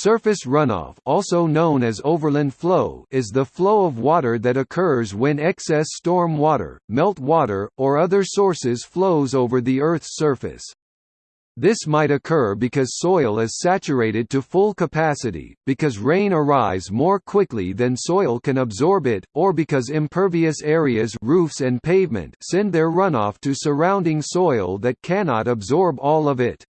Surface runoff also known as overland flow is the flow of water that occurs when excess storm water, melt water, or other sources flows over the Earth's surface. This might occur because soil is saturated to full capacity, because rain arrives more quickly than soil can absorb it, or because impervious areas roofs and pavement send their runoff to surrounding soil that cannot absorb all of it.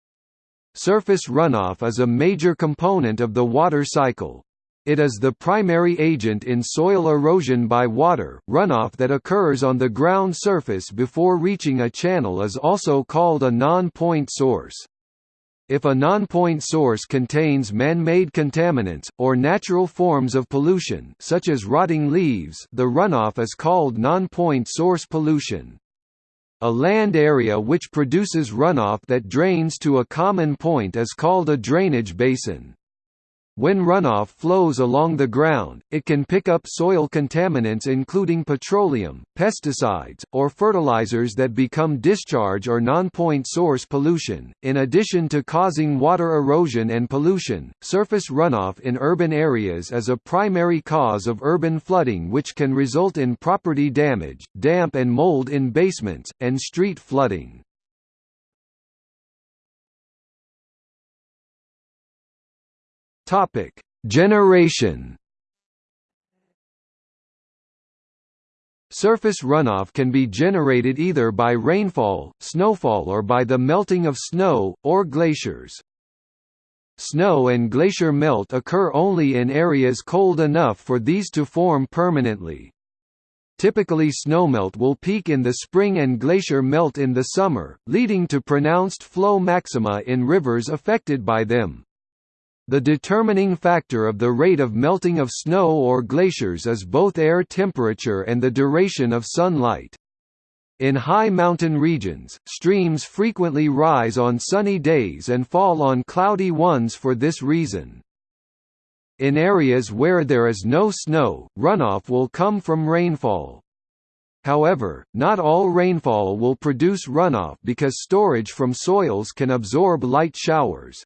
Surface runoff is a major component of the water cycle. It is the primary agent in soil erosion by water. Runoff that occurs on the ground surface before reaching a channel is also called a non-point source. If a non-point source contains man-made contaminants, or natural forms of pollution such as rotting leaves the runoff is called non-point source pollution. A land area which produces runoff that drains to a common point is called a drainage basin. When runoff flows along the ground, it can pick up soil contaminants including petroleum, pesticides, or fertilizers that become discharge or non-point source pollution. In addition to causing water erosion and pollution, surface runoff in urban areas is a primary cause of urban flooding which can result in property damage, damp and mold in basements, and street flooding. Topic: Generation. Surface runoff can be generated either by rainfall, snowfall or by the melting of snow, or glaciers. Snow and glacier melt occur only in areas cold enough for these to form permanently. Typically snowmelt will peak in the spring and glacier melt in the summer, leading to pronounced flow maxima in rivers affected by them. The determining factor of the rate of melting of snow or glaciers is both air temperature and the duration of sunlight. In high mountain regions, streams frequently rise on sunny days and fall on cloudy ones for this reason. In areas where there is no snow, runoff will come from rainfall. However, not all rainfall will produce runoff because storage from soils can absorb light showers.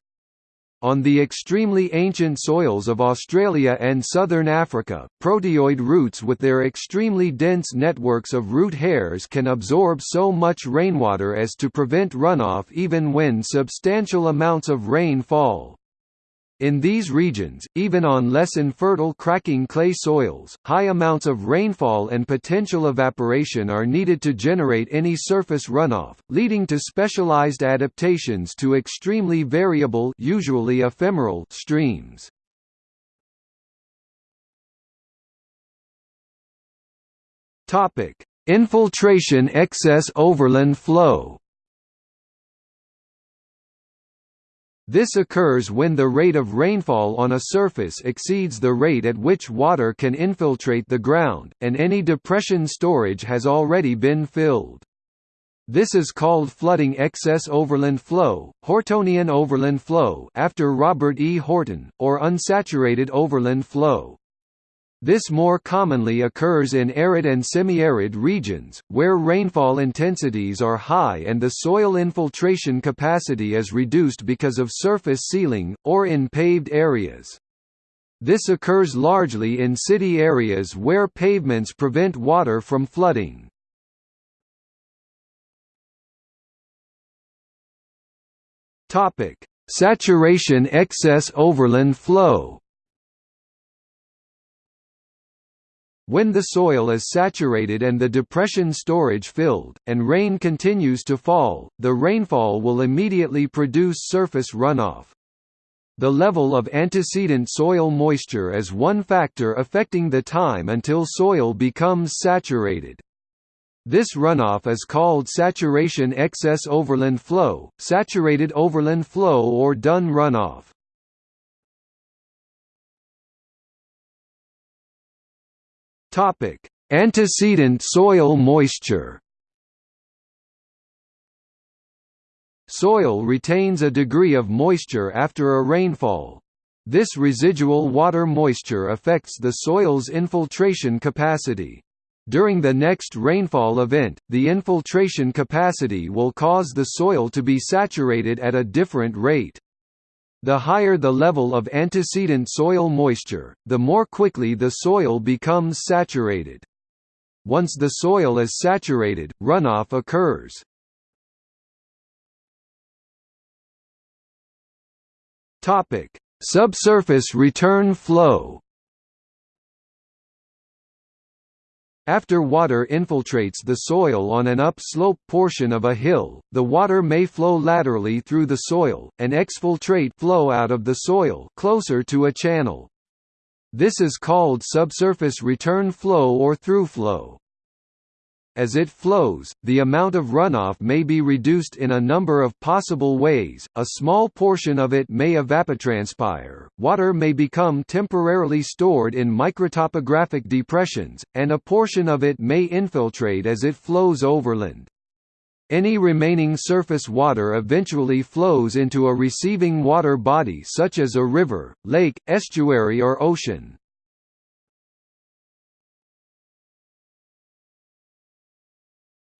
On the extremely ancient soils of Australia and southern Africa, proteoid roots with their extremely dense networks of root hairs can absorb so much rainwater as to prevent runoff even when substantial amounts of rain fall. In these regions, even on less infertile cracking clay soils, high amounts of rainfall and potential evaporation are needed to generate any surface runoff, leading to specialized adaptations to extremely variable usually ephemeral streams. Infiltration excess overland flow This occurs when the rate of rainfall on a surface exceeds the rate at which water can infiltrate the ground, and any depression storage has already been filled. This is called flooding excess overland flow, Hortonian overland flow after Robert E. Horton, or unsaturated overland flow. This more commonly occurs in arid and semi-arid regions, where rainfall intensities are high and the soil infiltration capacity is reduced because of surface sealing, or in paved areas. This occurs largely in city areas where pavements prevent water from flooding. Saturation excess overland flow When the soil is saturated and the depression storage filled, and rain continues to fall, the rainfall will immediately produce surface runoff. The level of antecedent soil moisture is one factor affecting the time until soil becomes saturated. This runoff is called saturation excess overland flow, saturated overland flow or Dunne runoff. Topic: Antecedent soil moisture. Soil retains a degree of moisture after a rainfall. This residual water moisture affects the soil's infiltration capacity. During the next rainfall event, the infiltration capacity will cause the soil to be saturated at a different rate. The higher the level of antecedent soil moisture, the more quickly the soil becomes saturated. Once the soil is saturated, runoff occurs. Subsurface return flow. After water infiltrates the soil on an upslope portion of a hill, the water may flow laterally through the soil, and exfiltrate flow out of the soil closer to a channel. This is called subsurface return flow or throughflow. As it flows, the amount of runoff may be reduced in a number of possible ways, a small portion of it may evapotranspire, water may become temporarily stored in microtopographic depressions, and a portion of it may infiltrate as it flows overland. Any remaining surface water eventually flows into a receiving water body such as a river, lake, estuary or ocean.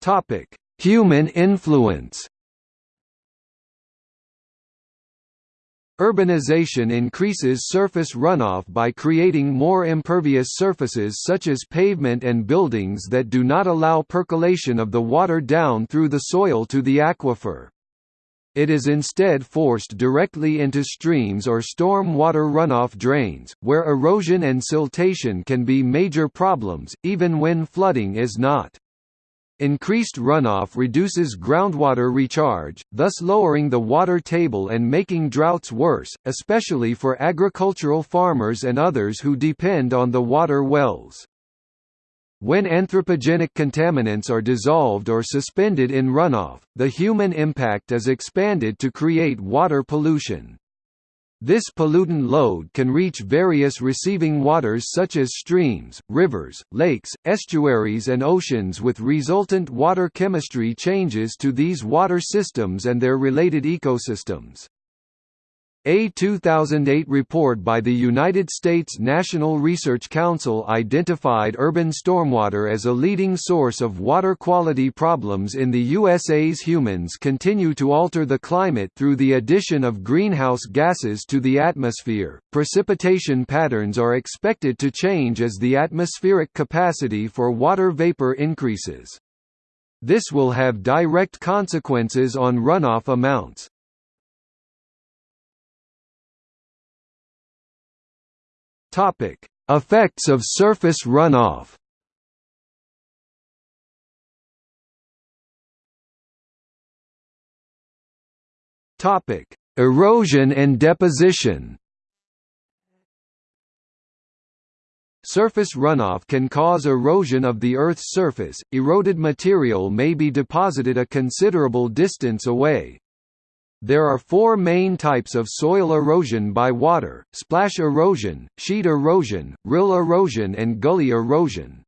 Topic: Human influence. Urbanization increases surface runoff by creating more impervious surfaces such as pavement and buildings that do not allow percolation of the water down through the soil to the aquifer. It is instead forced directly into streams or storm water runoff drains, where erosion and siltation can be major problems, even when flooding is not. Increased runoff reduces groundwater recharge, thus lowering the water table and making droughts worse, especially for agricultural farmers and others who depend on the water wells. When anthropogenic contaminants are dissolved or suspended in runoff, the human impact is expanded to create water pollution. This pollutant load can reach various receiving waters such as streams, rivers, lakes, estuaries and oceans with resultant water chemistry changes to these water systems and their related ecosystems. A 2008 report by the United States National Research Council identified urban stormwater as a leading source of water quality problems in the USA's humans continue to alter the climate through the addition of greenhouse gases to the atmosphere. Precipitation patterns are expected to change as the atmospheric capacity for water vapor increases. This will have direct consequences on runoff amounts. Topic: Effects of surface runoff. Topic: Erosion and deposition. Surface runoff can cause erosion of the Earth's surface. Eroded material may be deposited a considerable distance away, there are four main types of soil erosion by water, splash erosion, sheet erosion, rill erosion and gully erosion.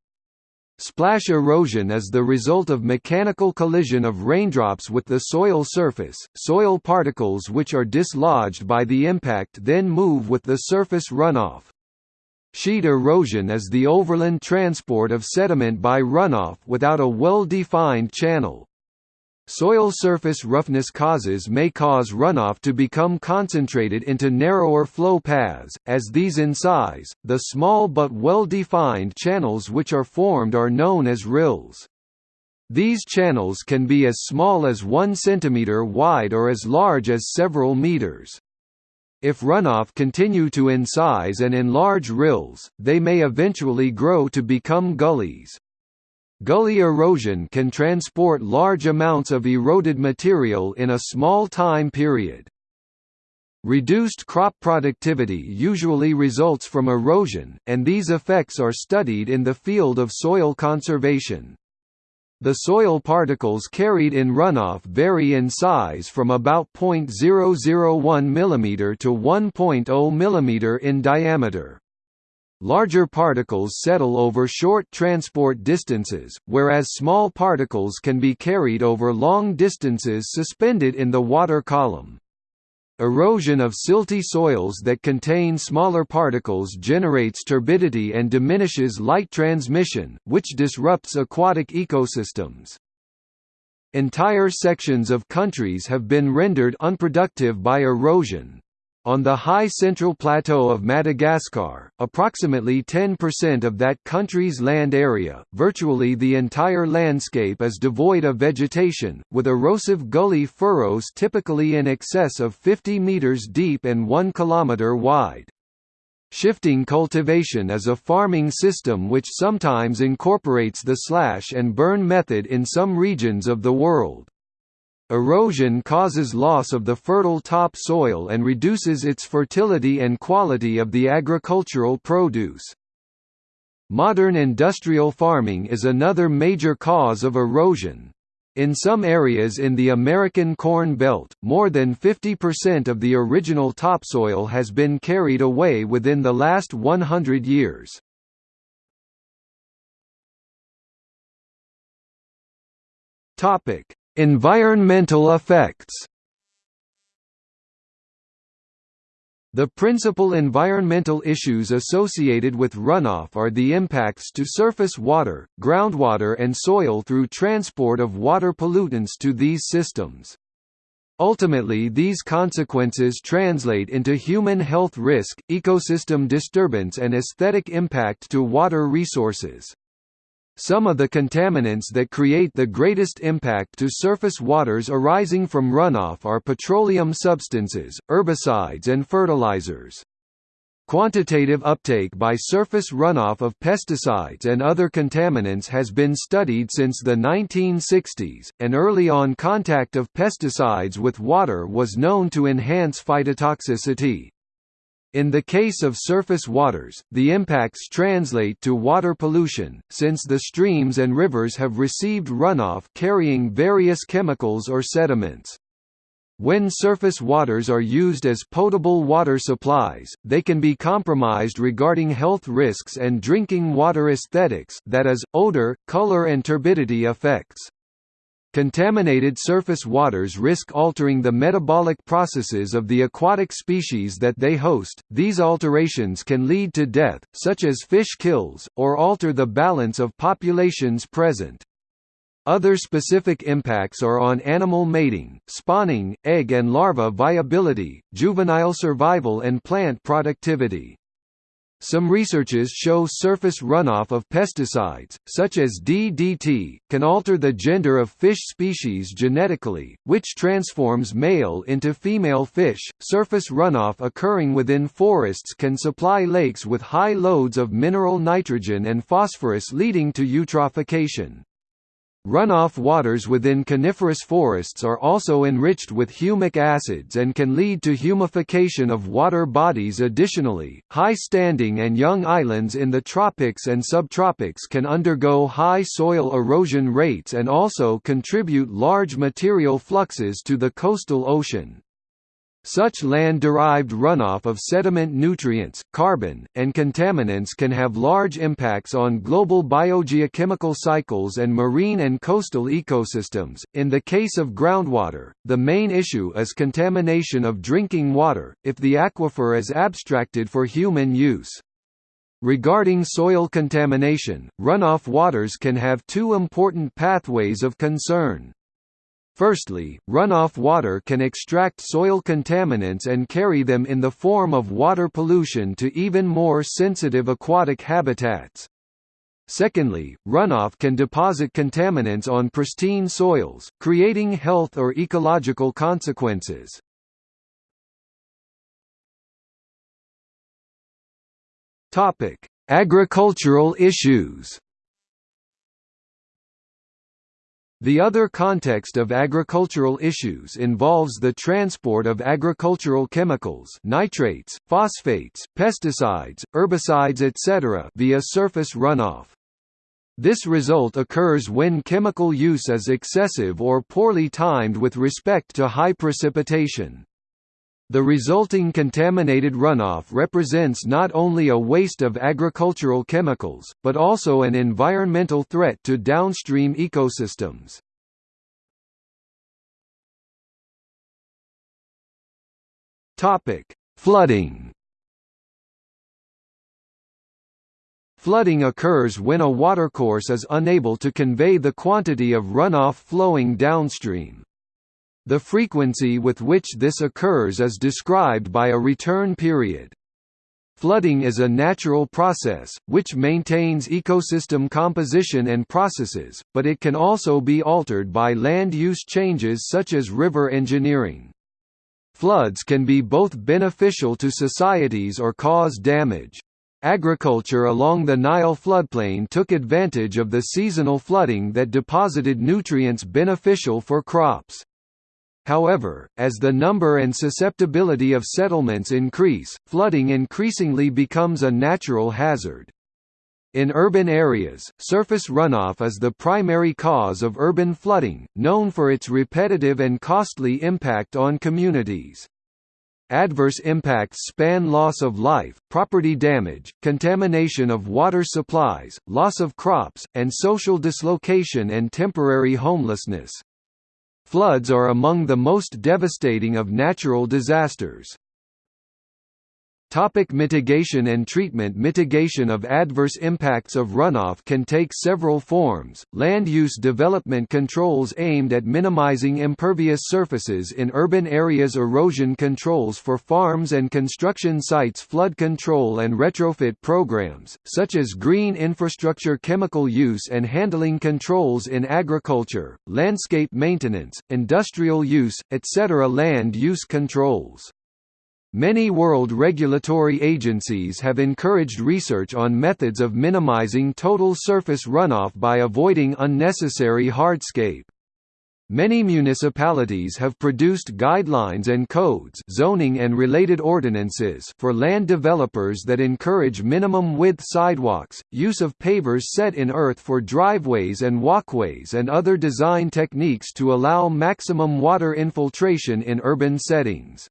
Splash erosion is the result of mechanical collision of raindrops with the soil surface. Soil particles which are dislodged by the impact then move with the surface runoff. Sheet erosion is the overland transport of sediment by runoff without a well-defined channel. Soil surface roughness causes may cause runoff to become concentrated into narrower flow paths, as these in size. The small but well-defined channels which are formed are known as rills. These channels can be as small as 1 cm wide or as large as several meters. If runoff continue to incise and enlarge rills, they may eventually grow to become gullies. Gully erosion can transport large amounts of eroded material in a small time period. Reduced crop productivity usually results from erosion, and these effects are studied in the field of soil conservation. The soil particles carried in runoff vary in size from about 0.001 mm to 1.0 mm in diameter. Larger particles settle over short transport distances, whereas small particles can be carried over long distances suspended in the water column. Erosion of silty soils that contain smaller particles generates turbidity and diminishes light transmission, which disrupts aquatic ecosystems. Entire sections of countries have been rendered unproductive by erosion. On the high central plateau of Madagascar, approximately 10% of that country's land area, virtually the entire landscape is devoid of vegetation, with erosive gully furrows typically in excess of 50 meters deep and 1 kilometer wide. Shifting cultivation is a farming system which sometimes incorporates the slash and burn method in some regions of the world. Erosion causes loss of the fertile top soil and reduces its fertility and quality of the agricultural produce. Modern industrial farming is another major cause of erosion. In some areas in the American Corn Belt, more than 50% of the original topsoil has been carried away within the last 100 years. Topic: Environmental effects The principal environmental issues associated with runoff are the impacts to surface water, groundwater and soil through transport of water pollutants to these systems. Ultimately these consequences translate into human health risk, ecosystem disturbance and aesthetic impact to water resources. Some of the contaminants that create the greatest impact to surface waters arising from runoff are petroleum substances, herbicides and fertilizers. Quantitative uptake by surface runoff of pesticides and other contaminants has been studied since the 1960s, and early on contact of pesticides with water was known to enhance phytotoxicity. In the case of surface waters, the impacts translate to water pollution, since the streams and rivers have received runoff carrying various chemicals or sediments. When surface waters are used as potable water supplies, they can be compromised regarding health risks and drinking water aesthetics that is, odor, color and turbidity effects. Contaminated surface waters risk altering the metabolic processes of the aquatic species that they host. These alterations can lead to death, such as fish kills, or alter the balance of populations present. Other specific impacts are on animal mating, spawning, egg and larva viability, juvenile survival and plant productivity. Some researches show surface runoff of pesticides, such as DDT, can alter the gender of fish species genetically, which transforms male into female fish. Surface runoff occurring within forests can supply lakes with high loads of mineral nitrogen and phosphorus leading to eutrophication. Runoff waters within coniferous forests are also enriched with humic acids and can lead to humification of water bodies additionally, high-standing and young islands in the tropics and subtropics can undergo high soil erosion rates and also contribute large material fluxes to the coastal ocean. Such land-derived runoff of sediment nutrients, carbon, and contaminants can have large impacts on global biogeochemical cycles and marine and coastal ecosystems. In the case of groundwater, the main issue is contamination of drinking water, if the aquifer is abstracted for human use. Regarding soil contamination, runoff waters can have two important pathways of concern. Firstly, runoff water can extract soil contaminants and carry them in the form of water pollution to even more sensitive aquatic habitats. Secondly, runoff can deposit contaminants on pristine soils, creating health or ecological consequences. Agricultural issues The other context of agricultural issues involves the transport of agricultural chemicals nitrates, phosphates, pesticides, herbicides etc. via surface runoff. This result occurs when chemical use is excessive or poorly timed with respect to high precipitation. The resulting contaminated runoff represents not only a waste of agricultural chemicals, but also an environmental threat to downstream ecosystems. Flooding Flooding occurs when a watercourse is unable to convey the quantity of runoff flowing downstream. The frequency with which this occurs is described by a return period. Flooding is a natural process, which maintains ecosystem composition and processes, but it can also be altered by land use changes such as river engineering. Floods can be both beneficial to societies or cause damage. Agriculture along the Nile floodplain took advantage of the seasonal flooding that deposited nutrients beneficial for crops. However, as the number and susceptibility of settlements increase, flooding increasingly becomes a natural hazard. In urban areas, surface runoff is the primary cause of urban flooding, known for its repetitive and costly impact on communities. Adverse impacts span loss of life, property damage, contamination of water supplies, loss of crops, and social dislocation and temporary homelessness. Floods are among the most devastating of natural disasters. Topic mitigation and treatment Mitigation of adverse impacts of runoff can take several forms, land use development controls aimed at minimizing impervious surfaces in urban areas erosion controls for farms and construction sites flood control and retrofit programs, such as green infrastructure chemical use and handling controls in agriculture, landscape maintenance, industrial use, etc. Land use controls Many world regulatory agencies have encouraged research on methods of minimizing total surface runoff by avoiding unnecessary hardscape. Many municipalities have produced guidelines and codes zoning and related ordinances for land developers that encourage minimum width sidewalks, use of pavers set in earth for driveways and walkways and other design techniques to allow maximum water infiltration in urban settings.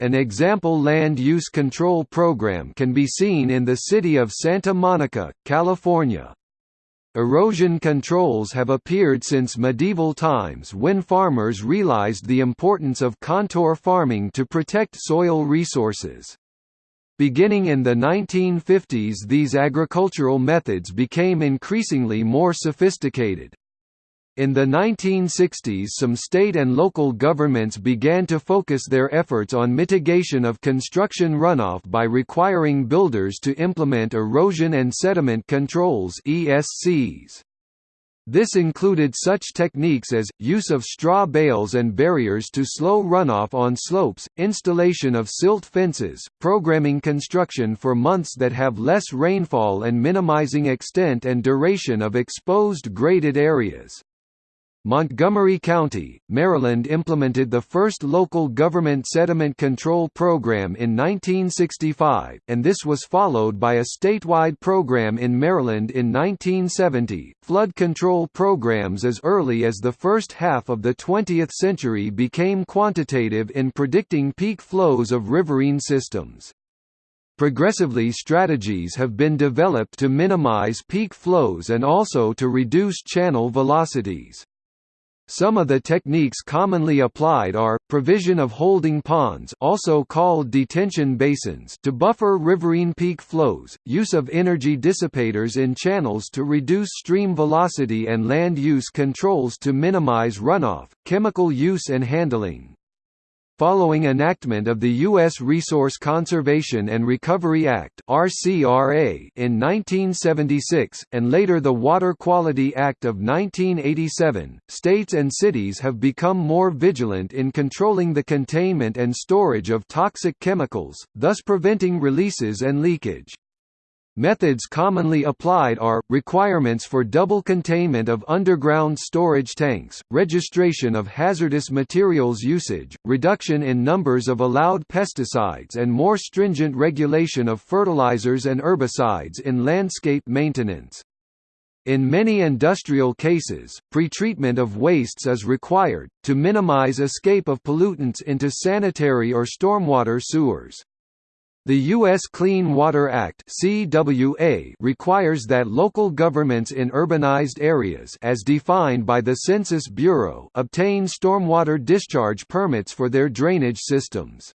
An example land use control program can be seen in the city of Santa Monica, California. Erosion controls have appeared since medieval times when farmers realized the importance of contour farming to protect soil resources. Beginning in the 1950s these agricultural methods became increasingly more sophisticated. In the 1960s some state and local governments began to focus their efforts on mitigation of construction runoff by requiring builders to implement erosion and sediment controls ESCs. This included such techniques as, use of straw bales and barriers to slow runoff on slopes, installation of silt fences, programming construction for months that have less rainfall and minimizing extent and duration of exposed graded areas. Montgomery County, Maryland implemented the first local government sediment control program in 1965, and this was followed by a statewide program in Maryland in 1970. Flood control programs as early as the first half of the 20th century became quantitative in predicting peak flows of riverine systems. Progressively strategies have been developed to minimize peak flows and also to reduce channel velocities. Some of the techniques commonly applied are, provision of holding ponds also called detention basins to buffer riverine peak flows, use of energy dissipators in channels to reduce stream velocity and land use controls to minimize runoff, chemical use and handling. Following enactment of the U.S. Resource Conservation and Recovery Act in 1976, and later the Water Quality Act of 1987, states and cities have become more vigilant in controlling the containment and storage of toxic chemicals, thus preventing releases and leakage. Methods commonly applied are, requirements for double containment of underground storage tanks, registration of hazardous materials usage, reduction in numbers of allowed pesticides and more stringent regulation of fertilizers and herbicides in landscape maintenance. In many industrial cases, pretreatment of wastes is required, to minimize escape of pollutants into sanitary or stormwater sewers. The U.S. Clean Water Act CWA requires that local governments in urbanized areas as defined by the Census Bureau obtain stormwater discharge permits for their drainage systems.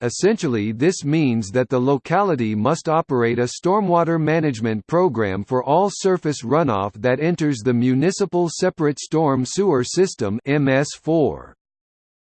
Essentially this means that the locality must operate a stormwater management program for all surface runoff that enters the Municipal Separate Storm Sewer System MS4.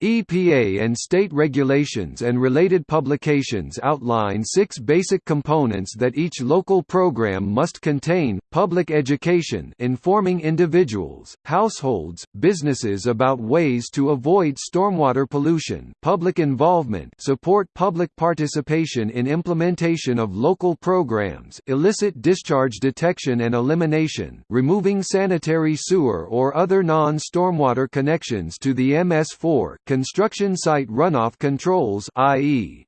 EPA and state regulations and related publications outline six basic components that each local program must contain, public education informing individuals, households, businesses about ways to avoid stormwater pollution public involvement support public participation in implementation of local programs illicit discharge detection and elimination removing sanitary sewer or other non-stormwater connections to the MS4 construction site runoff controls i.e.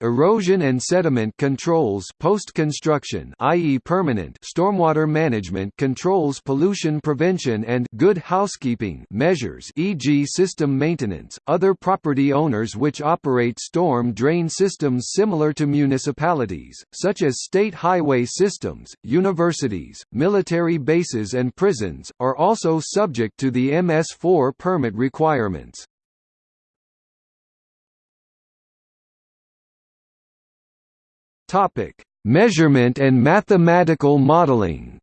Erosion and sediment controls post-construction i.e. permanent stormwater management controls pollution prevention and good housekeeping measures e.g. system maintenance, other property owners which operate storm drain systems similar to municipalities, such as state highway systems, universities, military bases and prisons, are also subject to the MS4 permit requirements. Topic: Measurement and mathematical modeling.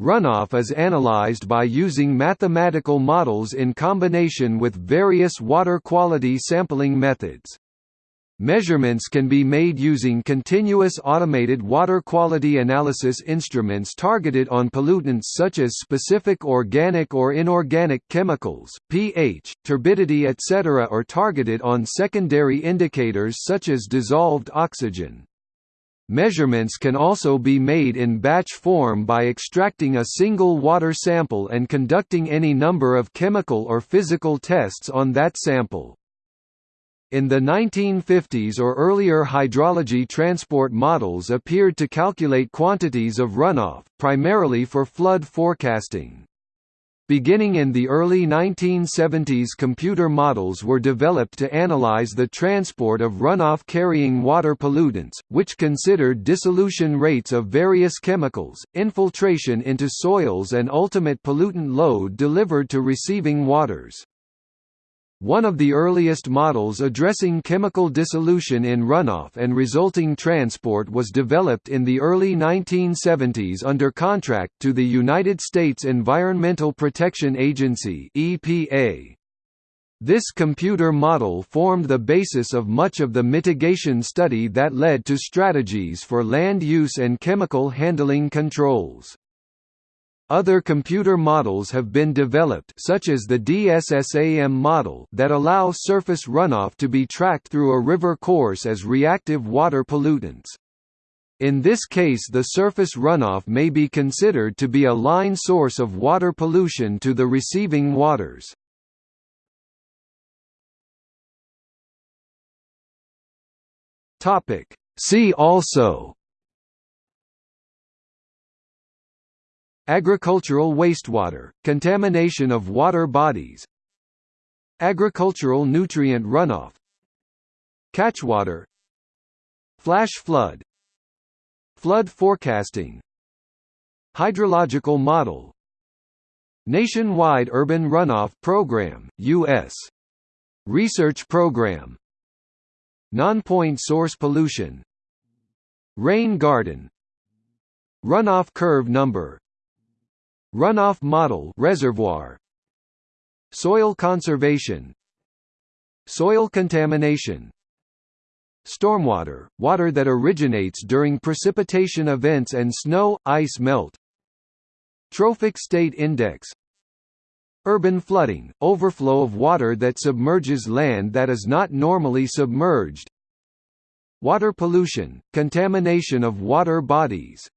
Runoff is analyzed by using mathematical models in combination with various water quality sampling methods. Measurements can be made using continuous automated water quality analysis instruments targeted on pollutants such as specific organic or inorganic chemicals, pH, turbidity etc. or targeted on secondary indicators such as dissolved oxygen. Measurements can also be made in batch form by extracting a single water sample and conducting any number of chemical or physical tests on that sample. In the 1950s or earlier hydrology transport models appeared to calculate quantities of runoff, primarily for flood forecasting. Beginning in the early 1970s computer models were developed to analyze the transport of runoff-carrying water pollutants, which considered dissolution rates of various chemicals, infiltration into soils and ultimate pollutant load delivered to receiving waters. One of the earliest models addressing chemical dissolution in runoff and resulting transport was developed in the early 1970s under contract to the United States Environmental Protection Agency EPA. This computer model formed the basis of much of the mitigation study that led to strategies for land use and chemical handling controls. Other computer models have been developed such as the DSSAM model that allow surface runoff to be tracked through a river course as reactive water pollutants. In this case the surface runoff may be considered to be a line source of water pollution to the receiving waters. See also Agricultural wastewater, contamination of water bodies Agricultural nutrient runoff Catchwater Flash flood Flood forecasting Hydrological model Nationwide Urban Runoff Program, U.S. Research Program Non-point source pollution Rain garden Runoff curve number Runoff model reservoir. Soil conservation. Soil contamination. Stormwater, water that originates during precipitation events and snow, ice melt. Trophic state index. Urban flooding, overflow of water that submerges land that is not normally submerged. Water pollution, contamination of water bodies